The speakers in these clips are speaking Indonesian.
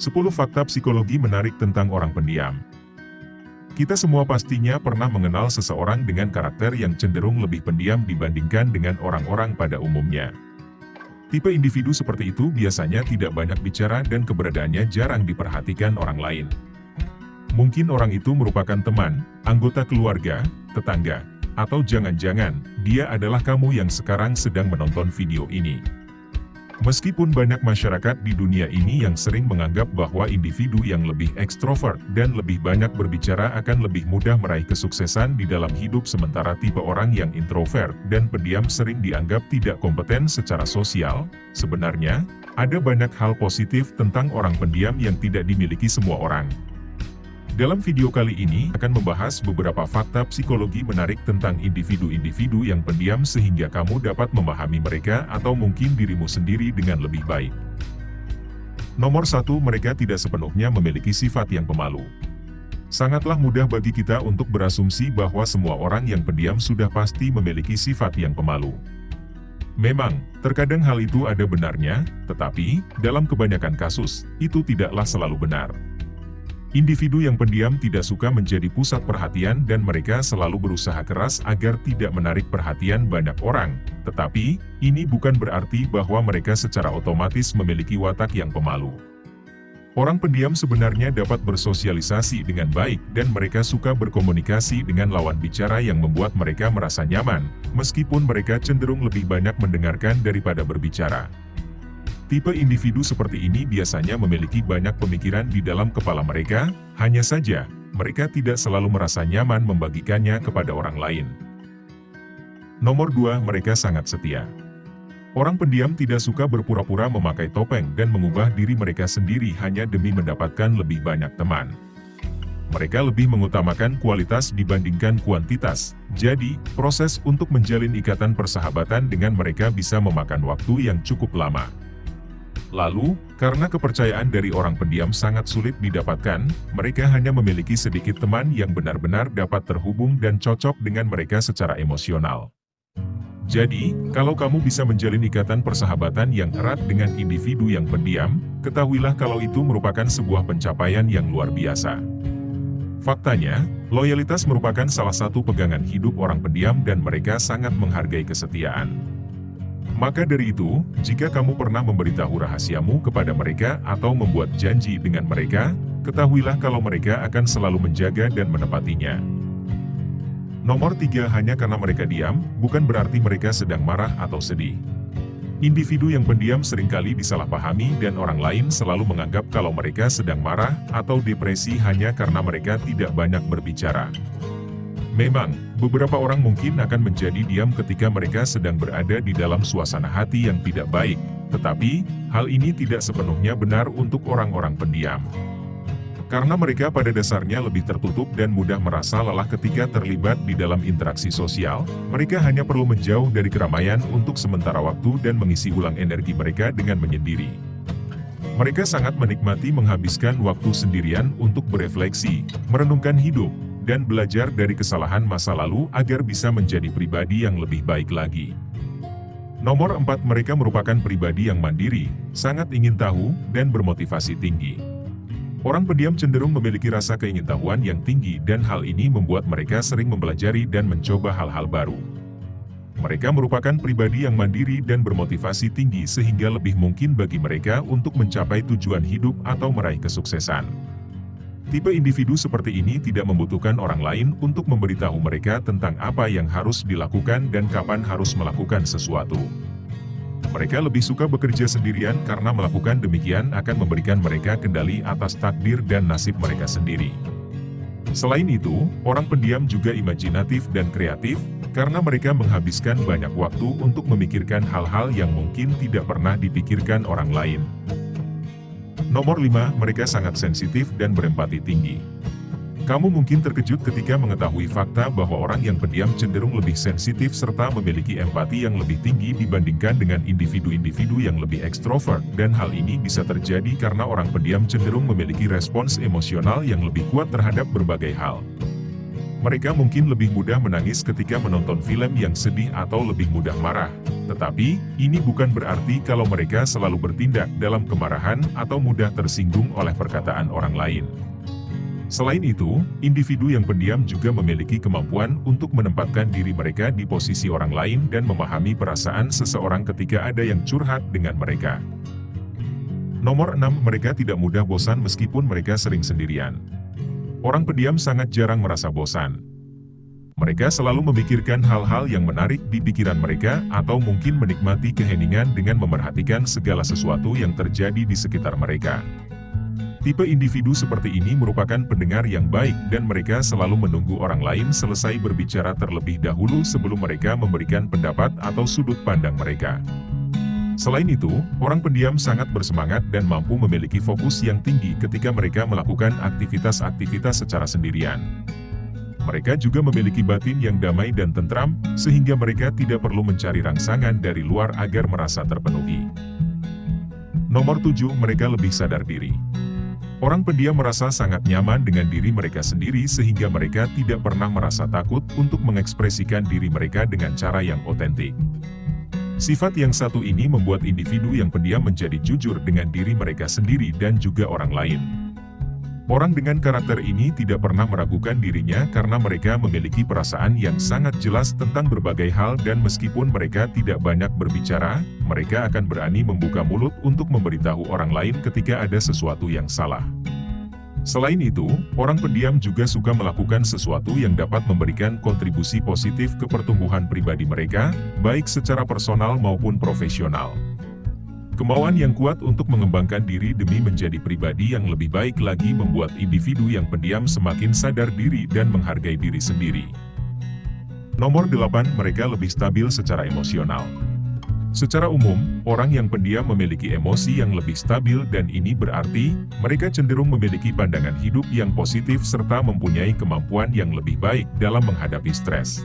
10 fakta psikologi menarik tentang orang pendiam. Kita semua pastinya pernah mengenal seseorang dengan karakter yang cenderung lebih pendiam dibandingkan dengan orang-orang pada umumnya. Tipe individu seperti itu biasanya tidak banyak bicara dan keberadaannya jarang diperhatikan orang lain. Mungkin orang itu merupakan teman, anggota keluarga, tetangga, atau jangan-jangan dia adalah kamu yang sekarang sedang menonton video ini. Meskipun banyak masyarakat di dunia ini yang sering menganggap bahwa individu yang lebih ekstrovert dan lebih banyak berbicara akan lebih mudah meraih kesuksesan di dalam hidup sementara tipe orang yang introvert dan pendiam sering dianggap tidak kompeten secara sosial, sebenarnya, ada banyak hal positif tentang orang pendiam yang tidak dimiliki semua orang. Dalam video kali ini akan membahas beberapa fakta psikologi menarik tentang individu-individu yang pendiam sehingga kamu dapat memahami mereka atau mungkin dirimu sendiri dengan lebih baik. Nomor satu, mereka tidak sepenuhnya memiliki sifat yang pemalu. Sangatlah mudah bagi kita untuk berasumsi bahwa semua orang yang pendiam sudah pasti memiliki sifat yang pemalu. Memang, terkadang hal itu ada benarnya, tetapi, dalam kebanyakan kasus, itu tidaklah selalu benar. Individu yang pendiam tidak suka menjadi pusat perhatian dan mereka selalu berusaha keras agar tidak menarik perhatian banyak orang. Tetapi, ini bukan berarti bahwa mereka secara otomatis memiliki watak yang pemalu. Orang pendiam sebenarnya dapat bersosialisasi dengan baik dan mereka suka berkomunikasi dengan lawan bicara yang membuat mereka merasa nyaman, meskipun mereka cenderung lebih banyak mendengarkan daripada berbicara. Tipe individu seperti ini biasanya memiliki banyak pemikiran di dalam kepala mereka, hanya saja, mereka tidak selalu merasa nyaman membagikannya kepada orang lain. Nomor 2, mereka sangat setia. Orang pendiam tidak suka berpura-pura memakai topeng dan mengubah diri mereka sendiri hanya demi mendapatkan lebih banyak teman. Mereka lebih mengutamakan kualitas dibandingkan kuantitas, jadi, proses untuk menjalin ikatan persahabatan dengan mereka bisa memakan waktu yang cukup lama. Lalu, karena kepercayaan dari orang pendiam sangat sulit didapatkan, mereka hanya memiliki sedikit teman yang benar-benar dapat terhubung dan cocok dengan mereka secara emosional. Jadi, kalau kamu bisa menjalin ikatan persahabatan yang erat dengan individu yang pendiam, ketahuilah kalau itu merupakan sebuah pencapaian yang luar biasa. Faktanya, loyalitas merupakan salah satu pegangan hidup orang pendiam dan mereka sangat menghargai kesetiaan. Maka dari itu, jika kamu pernah memberitahu rahasiamu kepada mereka atau membuat janji dengan mereka, ketahuilah kalau mereka akan selalu menjaga dan menepatinya. Nomor tiga hanya karena mereka diam, bukan berarti mereka sedang marah atau sedih. Individu yang pendiam sering kali disalahpahami dan orang lain selalu menganggap kalau mereka sedang marah atau depresi hanya karena mereka tidak banyak berbicara. Memang, beberapa orang mungkin akan menjadi diam ketika mereka sedang berada di dalam suasana hati yang tidak baik, tetapi, hal ini tidak sepenuhnya benar untuk orang-orang pendiam. Karena mereka pada dasarnya lebih tertutup dan mudah merasa lelah ketika terlibat di dalam interaksi sosial, mereka hanya perlu menjauh dari keramaian untuk sementara waktu dan mengisi ulang energi mereka dengan menyendiri. Mereka sangat menikmati menghabiskan waktu sendirian untuk berefleksi, merenungkan hidup, dan belajar dari kesalahan masa lalu agar bisa menjadi pribadi yang lebih baik lagi. Nomor 4 mereka merupakan pribadi yang mandiri, sangat ingin tahu, dan bermotivasi tinggi. Orang pendiam cenderung memiliki rasa keingintahuan yang tinggi dan hal ini membuat mereka sering mempelajari dan mencoba hal-hal baru. Mereka merupakan pribadi yang mandiri dan bermotivasi tinggi sehingga lebih mungkin bagi mereka untuk mencapai tujuan hidup atau meraih kesuksesan. Tipe individu seperti ini tidak membutuhkan orang lain untuk memberitahu mereka tentang apa yang harus dilakukan dan kapan harus melakukan sesuatu. Mereka lebih suka bekerja sendirian karena melakukan demikian akan memberikan mereka kendali atas takdir dan nasib mereka sendiri. Selain itu, orang pendiam juga imajinatif dan kreatif, karena mereka menghabiskan banyak waktu untuk memikirkan hal-hal yang mungkin tidak pernah dipikirkan orang lain. Nomor 5, mereka sangat sensitif dan berempati tinggi. Kamu mungkin terkejut ketika mengetahui fakta bahwa orang yang pendiam cenderung lebih sensitif serta memiliki empati yang lebih tinggi dibandingkan dengan individu-individu yang lebih ekstrovert, dan hal ini bisa terjadi karena orang pendiam cenderung memiliki respons emosional yang lebih kuat terhadap berbagai hal. Mereka mungkin lebih mudah menangis ketika menonton film yang sedih atau lebih mudah marah. Tetapi, ini bukan berarti kalau mereka selalu bertindak dalam kemarahan atau mudah tersinggung oleh perkataan orang lain. Selain itu, individu yang pendiam juga memiliki kemampuan untuk menempatkan diri mereka di posisi orang lain dan memahami perasaan seseorang ketika ada yang curhat dengan mereka. Nomor 6. Mereka tidak mudah bosan meskipun mereka sering sendirian. Orang pendiam sangat jarang merasa bosan. Mereka selalu memikirkan hal-hal yang menarik di pikiran mereka atau mungkin menikmati keheningan dengan memerhatikan segala sesuatu yang terjadi di sekitar mereka. Tipe individu seperti ini merupakan pendengar yang baik dan mereka selalu menunggu orang lain selesai berbicara terlebih dahulu sebelum mereka memberikan pendapat atau sudut pandang mereka. Selain itu, orang pendiam sangat bersemangat dan mampu memiliki fokus yang tinggi ketika mereka melakukan aktivitas-aktivitas secara sendirian. Mereka juga memiliki batin yang damai dan tentram, sehingga mereka tidak perlu mencari rangsangan dari luar agar merasa terpenuhi. Nomor 7. Mereka lebih sadar diri. Orang pendiam merasa sangat nyaman dengan diri mereka sendiri sehingga mereka tidak pernah merasa takut untuk mengekspresikan diri mereka dengan cara yang otentik. Sifat yang satu ini membuat individu yang pendiam menjadi jujur dengan diri mereka sendiri dan juga orang lain. Orang dengan karakter ini tidak pernah meragukan dirinya karena mereka memiliki perasaan yang sangat jelas tentang berbagai hal dan meskipun mereka tidak banyak berbicara, mereka akan berani membuka mulut untuk memberitahu orang lain ketika ada sesuatu yang salah. Selain itu, orang pendiam juga suka melakukan sesuatu yang dapat memberikan kontribusi positif ke pertumbuhan pribadi mereka, baik secara personal maupun profesional. Kemauan yang kuat untuk mengembangkan diri demi menjadi pribadi yang lebih baik lagi membuat individu yang pendiam semakin sadar diri dan menghargai diri sendiri. Nomor 8. Mereka lebih stabil secara emosional. Secara umum, orang yang pendiam memiliki emosi yang lebih stabil dan ini berarti, mereka cenderung memiliki pandangan hidup yang positif serta mempunyai kemampuan yang lebih baik dalam menghadapi stres.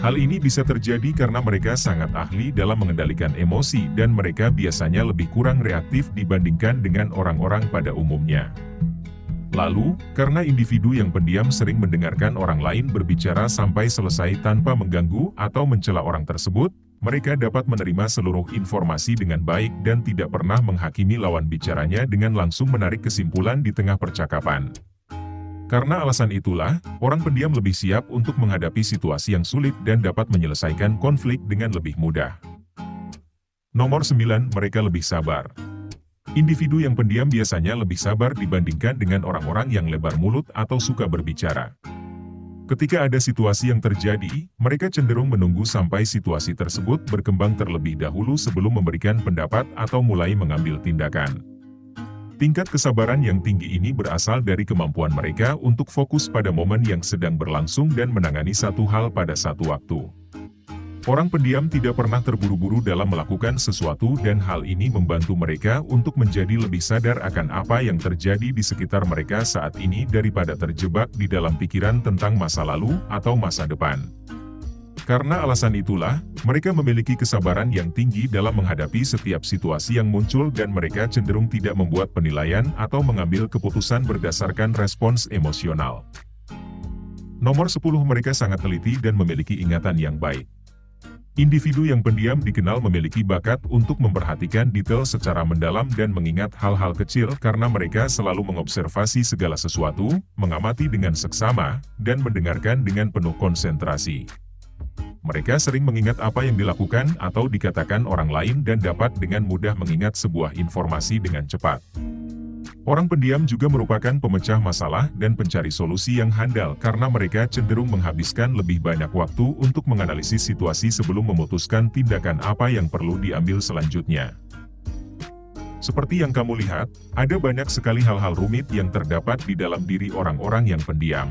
Hal ini bisa terjadi karena mereka sangat ahli dalam mengendalikan emosi dan mereka biasanya lebih kurang reaktif dibandingkan dengan orang-orang pada umumnya. Lalu, karena individu yang pendiam sering mendengarkan orang lain berbicara sampai selesai tanpa mengganggu atau mencela orang tersebut, mereka dapat menerima seluruh informasi dengan baik dan tidak pernah menghakimi lawan bicaranya dengan langsung menarik kesimpulan di tengah percakapan. Karena alasan itulah, orang pendiam lebih siap untuk menghadapi situasi yang sulit dan dapat menyelesaikan konflik dengan lebih mudah. Nomor 9. Mereka lebih sabar. Individu yang pendiam biasanya lebih sabar dibandingkan dengan orang-orang yang lebar mulut atau suka berbicara. Ketika ada situasi yang terjadi, mereka cenderung menunggu sampai situasi tersebut berkembang terlebih dahulu sebelum memberikan pendapat atau mulai mengambil tindakan. Tingkat kesabaran yang tinggi ini berasal dari kemampuan mereka untuk fokus pada momen yang sedang berlangsung dan menangani satu hal pada satu waktu. Orang pendiam tidak pernah terburu-buru dalam melakukan sesuatu dan hal ini membantu mereka untuk menjadi lebih sadar akan apa yang terjadi di sekitar mereka saat ini daripada terjebak di dalam pikiran tentang masa lalu atau masa depan. Karena alasan itulah, mereka memiliki kesabaran yang tinggi dalam menghadapi setiap situasi yang muncul dan mereka cenderung tidak membuat penilaian atau mengambil keputusan berdasarkan respons emosional. Nomor 10 mereka sangat teliti dan memiliki ingatan yang baik. Individu yang pendiam dikenal memiliki bakat untuk memperhatikan detail secara mendalam dan mengingat hal-hal kecil karena mereka selalu mengobservasi segala sesuatu, mengamati dengan seksama, dan mendengarkan dengan penuh konsentrasi. Mereka sering mengingat apa yang dilakukan atau dikatakan orang lain dan dapat dengan mudah mengingat sebuah informasi dengan cepat. Orang pendiam juga merupakan pemecah masalah dan pencari solusi yang handal karena mereka cenderung menghabiskan lebih banyak waktu untuk menganalisis situasi sebelum memutuskan tindakan apa yang perlu diambil selanjutnya. Seperti yang kamu lihat, ada banyak sekali hal-hal rumit yang terdapat di dalam diri orang-orang yang pendiam.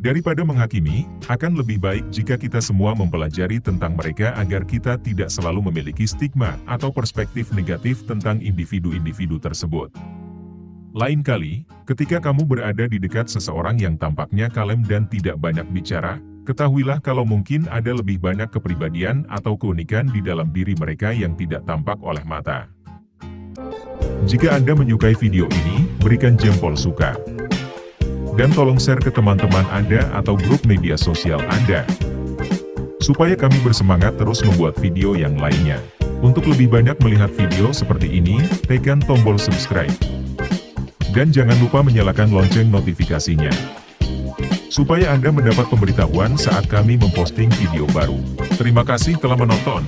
Daripada menghakimi, akan lebih baik jika kita semua mempelajari tentang mereka agar kita tidak selalu memiliki stigma atau perspektif negatif tentang individu-individu tersebut. Lain kali, ketika kamu berada di dekat seseorang yang tampaknya kalem dan tidak banyak bicara, ketahuilah kalau mungkin ada lebih banyak kepribadian atau keunikan di dalam diri mereka yang tidak tampak oleh mata. Jika Anda menyukai video ini, berikan jempol suka. Dan tolong share ke teman-teman Anda atau grup media sosial Anda. Supaya kami bersemangat terus membuat video yang lainnya. Untuk lebih banyak melihat video seperti ini, tekan tombol subscribe. Dan jangan lupa menyalakan lonceng notifikasinya. Supaya Anda mendapat pemberitahuan saat kami memposting video baru. Terima kasih telah menonton.